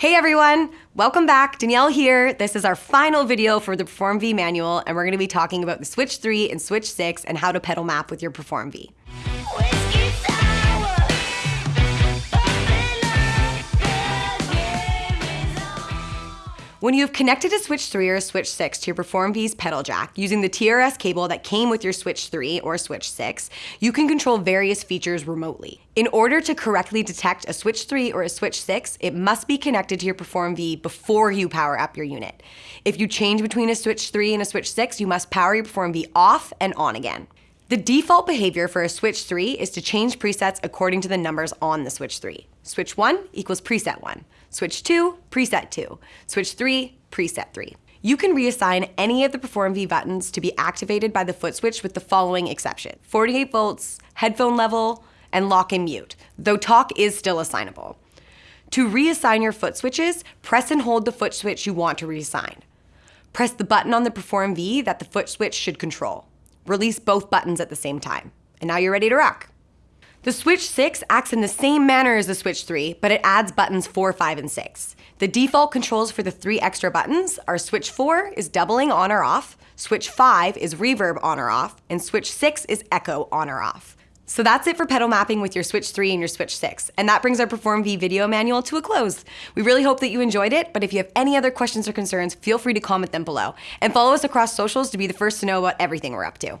Hey everyone, welcome back. Danielle here. This is our final video for the Perform V manual, and we're gonna be talking about the Switch 3 and Switch 6 and how to pedal map with your Perform V. When you have connected a Switch 3 or a Switch 6 to your Perform V's pedal jack using the TRS cable that came with your Switch 3 or Switch 6, you can control various features remotely. In order to correctly detect a Switch 3 or a Switch 6, it must be connected to your Perform V before you power up your unit. If you change between a Switch 3 and a Switch 6, you must power your Perform V off and on again. The default behavior for a Switch 3 is to change presets according to the numbers on the Switch 3. Switch 1 equals preset 1. Switch 2, preset 2. Switch 3, preset 3. You can reassign any of the Perform V buttons to be activated by the foot switch with the following exception. 48 volts, headphone level, and lock and mute, though talk is still assignable. To reassign your foot switches, press and hold the foot switch you want to reassign. Press the button on the Perform V that the foot switch should control. Release both buttons at the same time. And now you're ready to rock. The Switch 6 acts in the same manner as the Switch 3, but it adds buttons 4, 5, and 6. The default controls for the three extra buttons are Switch 4 is doubling on or off, Switch 5 is reverb on or off, and Switch 6 is echo on or off. So that's it for pedal mapping with your Switch 3 and your Switch 6. And that brings our Perform V video manual to a close. We really hope that you enjoyed it, but if you have any other questions or concerns, feel free to comment them below. And follow us across socials to be the first to know about everything we're up to.